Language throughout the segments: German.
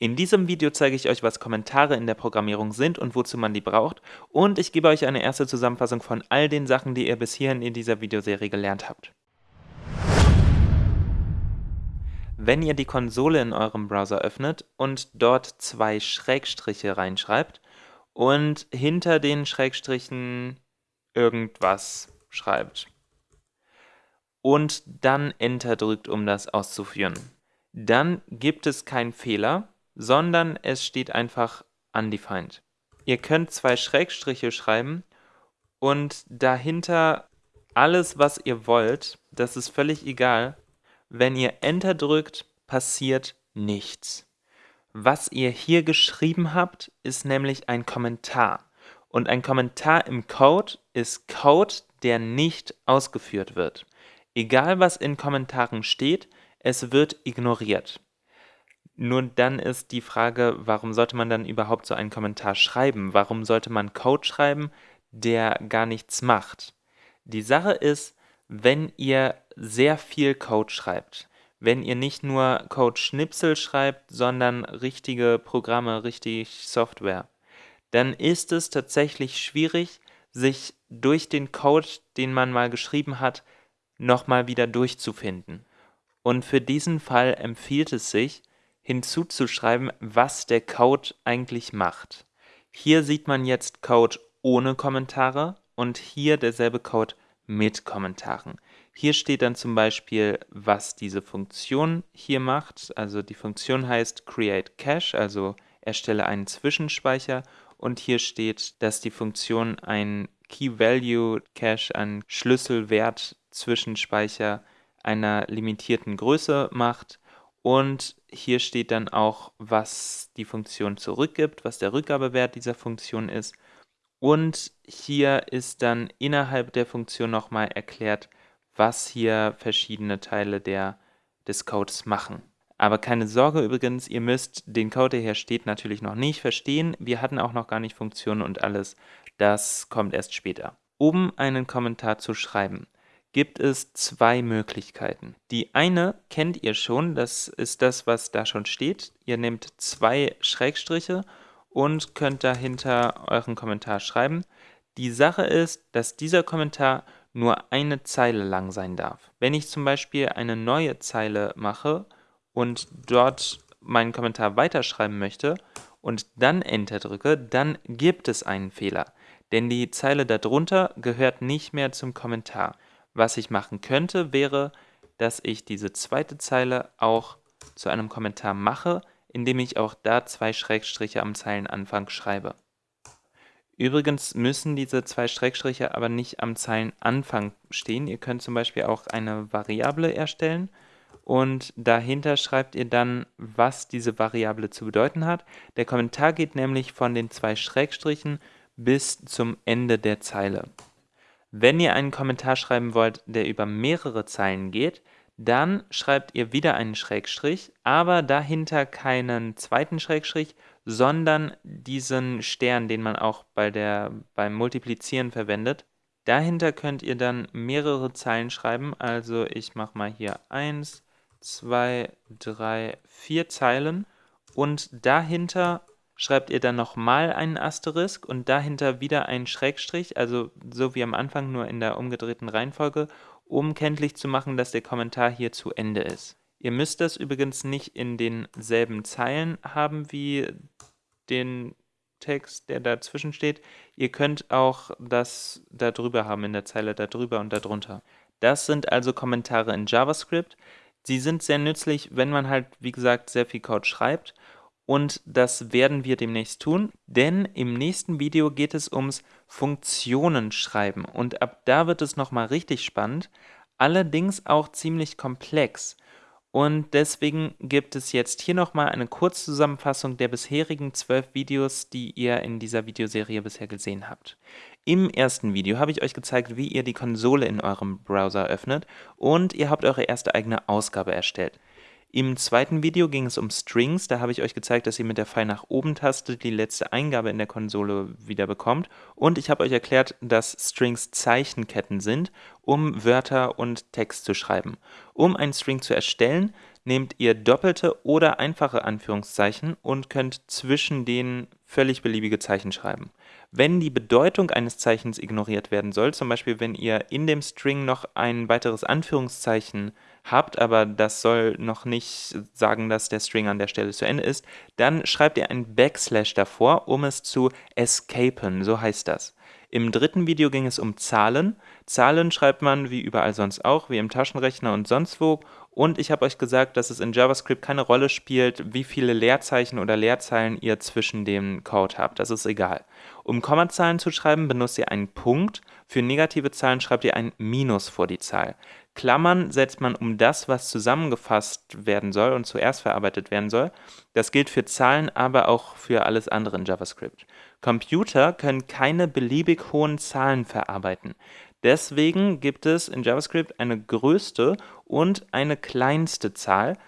In diesem Video zeige ich euch, was Kommentare in der Programmierung sind und wozu man die braucht und ich gebe euch eine erste Zusammenfassung von all den Sachen, die ihr bis hierhin in dieser Videoserie gelernt habt. Wenn ihr die Konsole in eurem Browser öffnet und dort zwei Schrägstriche reinschreibt und hinter den Schrägstrichen irgendwas schreibt und dann Enter drückt, um das auszuführen, dann gibt es keinen Fehler, sondern es steht einfach undefined. Ihr könnt zwei Schrägstriche schreiben und dahinter alles, was ihr wollt, das ist völlig egal. Wenn ihr Enter drückt, passiert nichts. Was ihr hier geschrieben habt, ist nämlich ein Kommentar. Und ein Kommentar im Code ist Code, der nicht ausgeführt wird. Egal was in Kommentaren steht, es wird ignoriert. Nur dann ist die Frage, warum sollte man dann überhaupt so einen Kommentar schreiben? Warum sollte man Code schreiben, der gar nichts macht? Die Sache ist, wenn ihr sehr viel Code schreibt, wenn ihr nicht nur Code-Schnipsel schreibt, sondern richtige Programme, richtig Software, dann ist es tatsächlich schwierig, sich durch den Code, den man mal geschrieben hat, nochmal wieder durchzufinden. Und für diesen Fall empfiehlt es sich, hinzuzuschreiben, was der Code eigentlich macht. Hier sieht man jetzt Code ohne Kommentare und hier derselbe Code mit Kommentaren. Hier steht dann zum Beispiel, was diese Funktion hier macht. Also die Funktion heißt create cache, also erstelle einen Zwischenspeicher. Und hier steht, dass die Funktion ein Key-Value-Cache, ein Schlüsselwert-Zwischenspeicher einer limitierten Größe macht und hier steht dann auch, was die Funktion zurückgibt, was der Rückgabewert dieser Funktion ist. Und hier ist dann innerhalb der Funktion nochmal erklärt, was hier verschiedene Teile der, des Codes machen. Aber keine Sorge übrigens, ihr müsst den Code, der hier steht, natürlich noch nicht verstehen. Wir hatten auch noch gar nicht Funktionen und alles. Das kommt erst später. Um einen Kommentar zu schreiben, gibt es zwei Möglichkeiten. Die eine kennt ihr schon, das ist das, was da schon steht. Ihr nehmt zwei Schrägstriche und könnt dahinter euren Kommentar schreiben. Die Sache ist, dass dieser Kommentar nur eine Zeile lang sein darf. Wenn ich zum Beispiel eine neue Zeile mache und dort meinen Kommentar weiterschreiben möchte und dann Enter drücke, dann gibt es einen Fehler. Denn die Zeile darunter gehört nicht mehr zum Kommentar. Was ich machen könnte, wäre, dass ich diese zweite Zeile auch zu einem Kommentar mache, indem ich auch da zwei Schrägstriche am Zeilenanfang schreibe. Übrigens müssen diese zwei Schrägstriche aber nicht am Zeilenanfang stehen. Ihr könnt zum Beispiel auch eine Variable erstellen und dahinter schreibt ihr dann, was diese Variable zu bedeuten hat. Der Kommentar geht nämlich von den zwei Schrägstrichen bis zum Ende der Zeile. Wenn ihr einen Kommentar schreiben wollt, der über mehrere Zeilen geht, dann schreibt ihr wieder einen Schrägstrich, aber dahinter keinen zweiten Schrägstrich, sondern diesen Stern, den man auch bei der, beim Multiplizieren verwendet. Dahinter könnt ihr dann mehrere Zeilen schreiben, also ich mache mal hier 1, 2, 3, 4 Zeilen und dahinter schreibt ihr dann nochmal einen Asterisk und dahinter wieder einen Schrägstrich, also so wie am Anfang nur in der umgedrehten Reihenfolge, um kenntlich zu machen, dass der Kommentar hier zu Ende ist. Ihr müsst das übrigens nicht in denselben Zeilen haben wie den Text, der dazwischen steht. Ihr könnt auch das da drüber haben, in der Zeile da drüber und darunter. Das sind also Kommentare in JavaScript. Sie sind sehr nützlich, wenn man halt, wie gesagt, sehr viel Code schreibt und das werden wir demnächst tun, denn im nächsten Video geht es ums Funktionen schreiben und ab da wird es nochmal richtig spannend, allerdings auch ziemlich komplex. Und deswegen gibt es jetzt hier nochmal eine Kurzzusammenfassung der bisherigen zwölf Videos, die ihr in dieser Videoserie bisher gesehen habt. Im ersten Video habe ich euch gezeigt, wie ihr die Konsole in eurem Browser öffnet und ihr habt eure erste eigene Ausgabe erstellt. Im zweiten Video ging es um Strings, da habe ich euch gezeigt, dass ihr mit der Pfeil nach oben Taste die letzte Eingabe in der Konsole wieder bekommt und ich habe euch erklärt, dass Strings Zeichenketten sind, um Wörter und Text zu schreiben. Um einen String zu erstellen, nehmt ihr doppelte oder einfache Anführungszeichen und könnt zwischen denen völlig beliebige Zeichen schreiben. Wenn die Bedeutung eines Zeichens ignoriert werden soll, zum Beispiel wenn ihr in dem String noch ein weiteres Anführungszeichen habt, aber das soll noch nicht sagen, dass der String an der Stelle zu Ende ist, dann schreibt ihr ein Backslash davor, um es zu escapen, so heißt das. Im dritten Video ging es um Zahlen. Zahlen schreibt man wie überall sonst auch, wie im Taschenrechner und sonst wo. Und ich habe euch gesagt, dass es in JavaScript keine Rolle spielt, wie viele Leerzeichen oder Leerzeilen ihr zwischen dem Code habt. Das ist egal. Um Kommazahlen zu schreiben, benutzt ihr einen Punkt. Für negative Zahlen schreibt ihr ein Minus vor die Zahl. Klammern setzt man um das, was zusammengefasst werden soll und zuerst verarbeitet werden soll. Das gilt für Zahlen, aber auch für alles andere in JavaScript. Computer können keine beliebig hohen Zahlen verarbeiten. Deswegen gibt es in JavaScript eine größte und eine kleinste Zahl,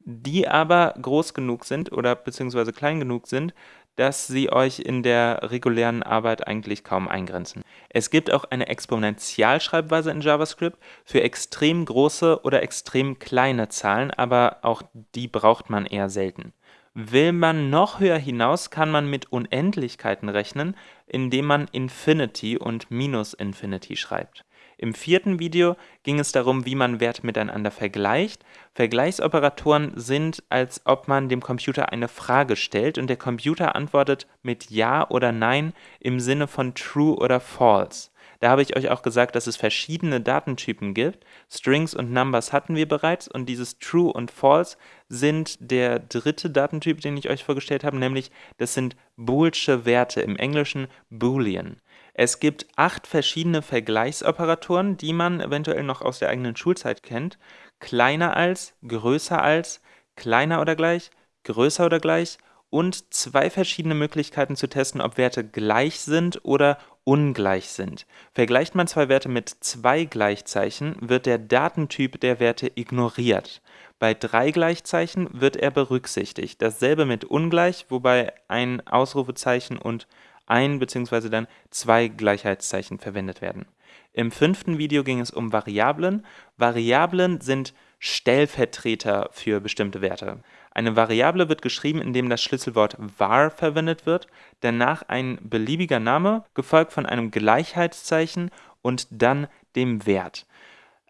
die aber groß genug sind oder beziehungsweise klein genug sind, dass sie euch in der regulären Arbeit eigentlich kaum eingrenzen. Es gibt auch eine Exponentialschreibweise in JavaScript für extrem große oder extrem kleine Zahlen, aber auch die braucht man eher selten. Will man noch höher hinaus, kann man mit Unendlichkeiten rechnen, indem man Infinity und Minus Infinity schreibt. Im vierten Video ging es darum, wie man Werte miteinander vergleicht. Vergleichsoperatoren sind, als ob man dem Computer eine Frage stellt und der Computer antwortet mit Ja oder Nein im Sinne von True oder False. Da habe ich euch auch gesagt, dass es verschiedene Datentypen gibt. Strings und Numbers hatten wir bereits und dieses True und False sind der dritte Datentyp, den ich euch vorgestellt habe, nämlich das sind boolsche Werte, im Englischen Boolean. Es gibt acht verschiedene Vergleichsoperatoren, die man eventuell noch aus der eigenen Schulzeit kennt. Kleiner als, größer als, kleiner oder gleich, größer oder gleich und zwei verschiedene Möglichkeiten zu testen, ob Werte gleich sind oder ungleich sind. Vergleicht man zwei Werte mit zwei Gleichzeichen, wird der Datentyp der Werte ignoriert. Bei drei Gleichzeichen wird er berücksichtigt. Dasselbe mit ungleich, wobei ein Ausrufezeichen und ein bzw. dann zwei Gleichheitszeichen verwendet werden. Im fünften Video ging es um Variablen. Variablen sind Stellvertreter für bestimmte Werte. Eine Variable wird geschrieben, indem das Schlüsselwort var verwendet wird, danach ein beliebiger Name, gefolgt von einem Gleichheitszeichen und dann dem Wert.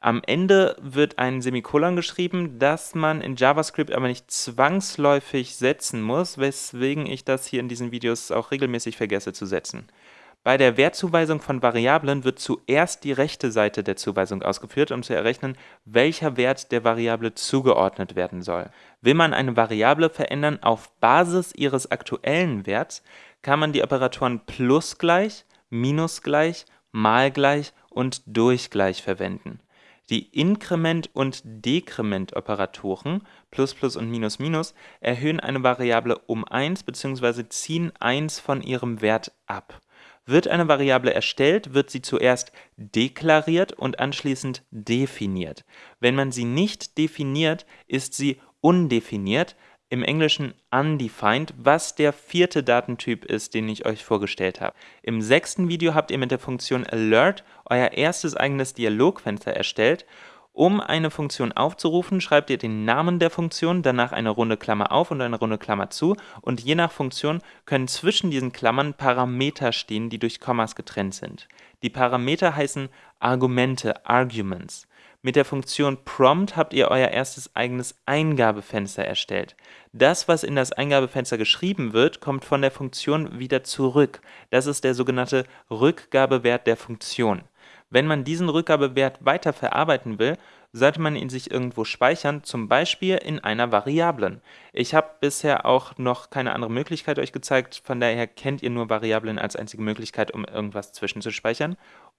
Am Ende wird ein Semikolon geschrieben, das man in JavaScript aber nicht zwangsläufig setzen muss, weswegen ich das hier in diesen Videos auch regelmäßig vergesse zu setzen. Bei der Wertzuweisung von Variablen wird zuerst die rechte Seite der Zuweisung ausgeführt, um zu errechnen, welcher Wert der Variable zugeordnet werden soll. Will man eine Variable verändern auf Basis ihres aktuellen Werts, kann man die Operatoren plus gleich, minus gleich, mal gleich und durch gleich verwenden. Die Inkrement- und Dekrementoperatoren plus plus und minus minus erhöhen eine Variable um 1 bzw. ziehen 1 von ihrem Wert ab. Wird eine Variable erstellt, wird sie zuerst deklariert und anschließend definiert. Wenn man sie nicht definiert, ist sie undefiniert, im Englischen undefined, was der vierte Datentyp ist, den ich euch vorgestellt habe. Im sechsten Video habt ihr mit der Funktion alert euer erstes eigenes Dialogfenster erstellt. Um eine Funktion aufzurufen, schreibt ihr den Namen der Funktion, danach eine runde Klammer auf und eine runde Klammer zu und je nach Funktion können zwischen diesen Klammern Parameter stehen, die durch Kommas getrennt sind. Die Parameter heißen Argumente, Arguments. Mit der Funktion prompt habt ihr euer erstes eigenes Eingabefenster erstellt. Das, was in das Eingabefenster geschrieben wird, kommt von der Funktion wieder zurück. Das ist der sogenannte Rückgabewert der Funktion. Wenn man diesen Rückgabewert weiter verarbeiten will, sollte man ihn sich irgendwo speichern, zum Beispiel in einer Variablen. Ich habe bisher auch noch keine andere Möglichkeit euch gezeigt, von daher kennt ihr nur Variablen als einzige Möglichkeit, um irgendwas zwischenzuspeichern.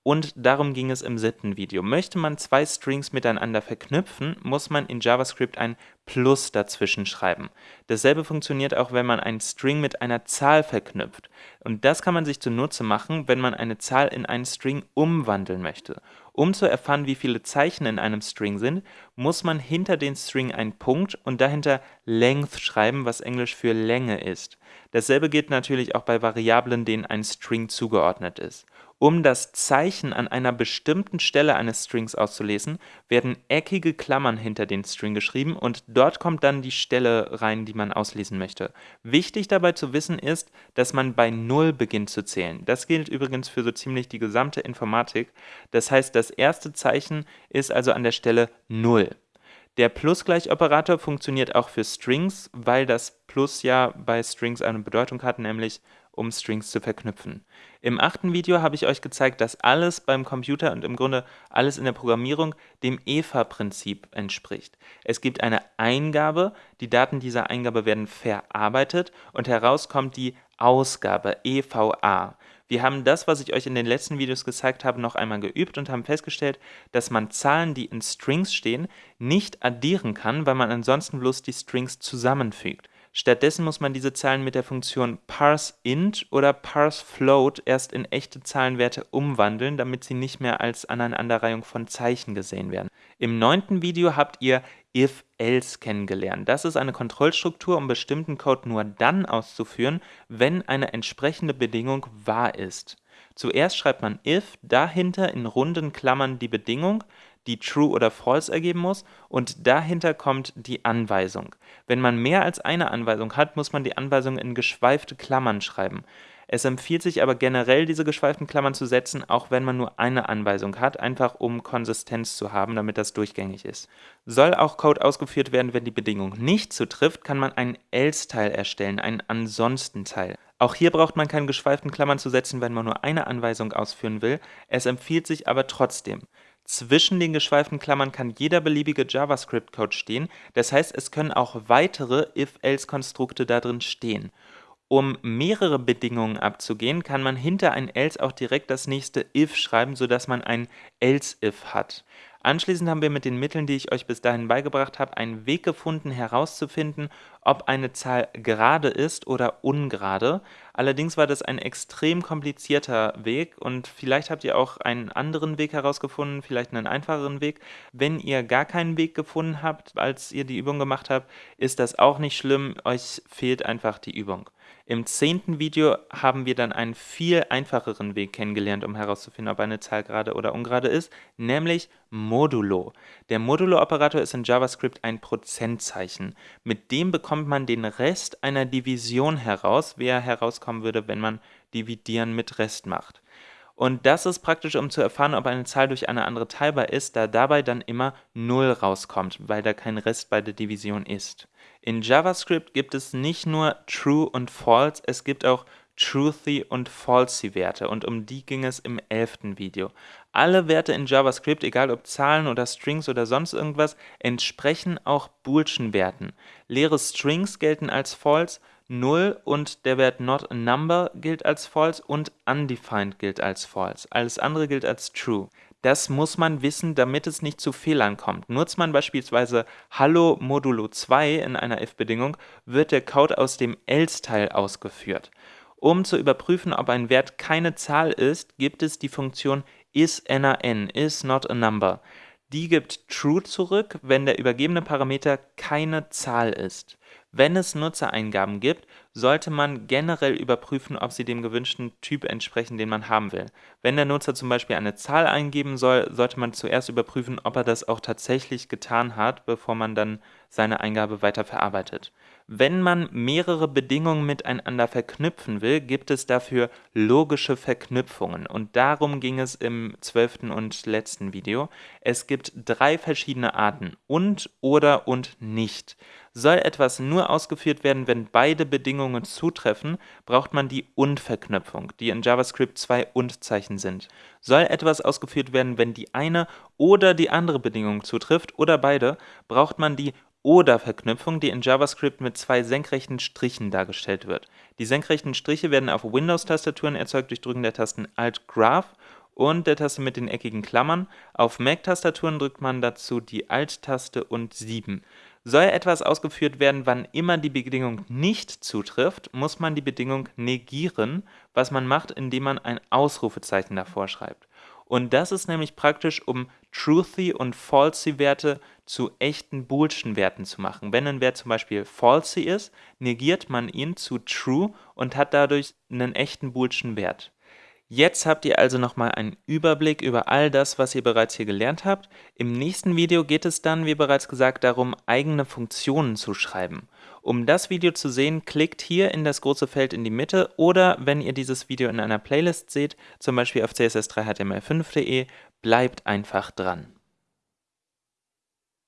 Und darum ging es im siebten Video. Möchte man zwei Strings miteinander verknüpfen, muss man in JavaScript ein Plus dazwischen schreiben. Dasselbe funktioniert auch, wenn man einen String mit einer Zahl verknüpft. Und das kann man sich zunutze machen, wenn man eine Zahl in einen String umwandeln möchte. Um zu erfahren, wie viele Zeichen in einem String sind, muss man hinter den String einen Punkt und dahinter length schreiben, was Englisch für Länge ist. Dasselbe gilt natürlich auch bei Variablen, denen ein String zugeordnet ist. Um das Zeichen an einer bestimmten Stelle eines Strings auszulesen, werden eckige Klammern hinter den String geschrieben und dort kommt dann die Stelle rein, die man auslesen möchte. Wichtig dabei zu wissen ist, dass man bei 0 beginnt zu zählen. Das gilt übrigens für so ziemlich die gesamte Informatik. Das heißt, das erste Zeichen ist also an der Stelle 0. Der Plusgleichoperator funktioniert auch für Strings, weil das Plus ja bei Strings eine Bedeutung hat, nämlich um Strings zu verknüpfen. Im achten Video habe ich euch gezeigt, dass alles beim Computer und im Grunde alles in der Programmierung dem EVA-Prinzip entspricht. Es gibt eine Eingabe, die Daten dieser Eingabe werden verarbeitet und heraus kommt die Ausgabe, EVA. Wir haben das, was ich euch in den letzten Videos gezeigt habe, noch einmal geübt und haben festgestellt, dass man Zahlen, die in Strings stehen, nicht addieren kann, weil man bloß die Strings zusammenfügt. Stattdessen muss man diese Zahlen mit der Funktion parseInt oder parseFloat erst in echte Zahlenwerte umwandeln, damit sie nicht mehr als Aneinanderreihung von Zeichen gesehen werden. Im neunten Video habt ihr if-else kennengelernt. Das ist eine Kontrollstruktur, um bestimmten Code nur dann auszuführen, wenn eine entsprechende Bedingung wahr ist. Zuerst schreibt man if, dahinter in runden Klammern die Bedingung, die True oder False ergeben muss und dahinter kommt die Anweisung. Wenn man mehr als eine Anweisung hat, muss man die Anweisung in geschweifte Klammern schreiben. Es empfiehlt sich aber generell, diese geschweiften Klammern zu setzen, auch wenn man nur eine Anweisung hat, einfach um Konsistenz zu haben, damit das durchgängig ist. Soll auch Code ausgeführt werden, wenn die Bedingung nicht zutrifft, kann man einen else-Teil erstellen, einen Ansonsten-Teil. Auch hier braucht man keine geschweiften Klammern zu setzen, wenn man nur eine Anweisung ausführen will, es empfiehlt sich aber trotzdem. Zwischen den geschweiften Klammern kann jeder beliebige JavaScript-Code stehen, das heißt, es können auch weitere if-else-Konstrukte darin stehen. Um mehrere Bedingungen abzugehen, kann man hinter ein else auch direkt das nächste if schreiben, sodass man ein else-if hat. Anschließend haben wir mit den Mitteln, die ich euch bis dahin beigebracht habe, einen Weg gefunden herauszufinden, ob eine Zahl gerade ist oder ungerade. Allerdings war das ein extrem komplizierter Weg und vielleicht habt ihr auch einen anderen Weg herausgefunden, vielleicht einen einfacheren Weg. Wenn ihr gar keinen Weg gefunden habt, als ihr die Übung gemacht habt, ist das auch nicht schlimm, euch fehlt einfach die Übung. Im zehnten Video haben wir dann einen viel einfacheren Weg kennengelernt, um herauszufinden, ob eine Zahl gerade oder ungerade ist, nämlich Modulo. Der Modulo-Operator ist in JavaScript ein Prozentzeichen. Mit dem bekommt man den Rest einer Division heraus, wie er herauskommen würde, wenn man Dividieren mit Rest macht. Und das ist praktisch, um zu erfahren, ob eine Zahl durch eine andere teilbar ist, da dabei dann immer 0 rauskommt, weil da kein Rest bei der Division ist. In JavaScript gibt es nicht nur True und False, es gibt auch Truthy und Falsy Werte und um die ging es im elften Video. Alle Werte in JavaScript, egal ob Zahlen oder Strings oder sonst irgendwas, entsprechen auch Boolschen Werten. Leere Strings gelten als false, 0 und der Wert not a number gilt als false und undefined gilt als false. Alles andere gilt als true. Das muss man wissen, damit es nicht zu Fehlern kommt. Nutzt man beispielsweise Hallo modulo 2 in einer if-Bedingung, wird der Code aus dem else-Teil ausgeführt. Um zu überprüfen, ob ein Wert keine Zahl ist, gibt es die Funktion isNaN, is not a number. Die gibt true zurück, wenn der übergebene Parameter keine Zahl ist. Wenn es Nutzereingaben gibt, sollte man generell überprüfen, ob sie dem gewünschten Typ entsprechen, den man haben will. Wenn der Nutzer zum Beispiel eine Zahl eingeben soll, sollte man zuerst überprüfen, ob er das auch tatsächlich getan hat, bevor man dann seine Eingabe weiter verarbeitet. Wenn man mehrere Bedingungen miteinander verknüpfen will, gibt es dafür logische Verknüpfungen und darum ging es im zwölften und letzten Video. Es gibt drei verschiedene Arten, und, oder und nicht. Soll etwas nur ausgeführt werden, wenn beide Bedingungen zutreffen, braucht man die Und-Verknüpfung, die in JavaScript zwei Und-Zeichen sind. Soll etwas ausgeführt werden, wenn die eine oder die andere Bedingung zutrifft oder beide, braucht man die Oder-Verknüpfung, die in JavaScript mit zwei senkrechten Strichen dargestellt wird. Die senkrechten Striche werden auf Windows-Tastaturen erzeugt durch Drücken der Tasten Alt-Graph und der Taste mit den eckigen Klammern. Auf Mac-Tastaturen drückt man dazu die Alt-Taste und 7. Soll etwas ausgeführt werden, wann immer die Bedingung nicht zutrifft, muss man die Bedingung negieren, was man macht, indem man ein Ausrufezeichen davor schreibt. Und das ist nämlich praktisch, um truthy und falsy Werte zu echten boolschen Werten zu machen. Wenn ein Wert zum Beispiel falsy ist, negiert man ihn zu true und hat dadurch einen echten boolschen Wert. Jetzt habt ihr also nochmal einen Überblick über all das, was ihr bereits hier gelernt habt. Im nächsten Video geht es dann, wie bereits gesagt, darum, eigene Funktionen zu schreiben. Um das Video zu sehen, klickt hier in das große Feld in die Mitte oder wenn ihr dieses Video in einer Playlist seht, zum Beispiel auf css3html5.de, bleibt einfach dran.